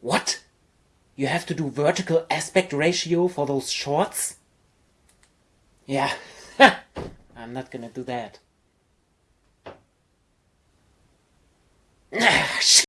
What? You have to do vertical aspect ratio for those shorts? Yeah, I'm not gonna do that.